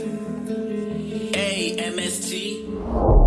A M S T.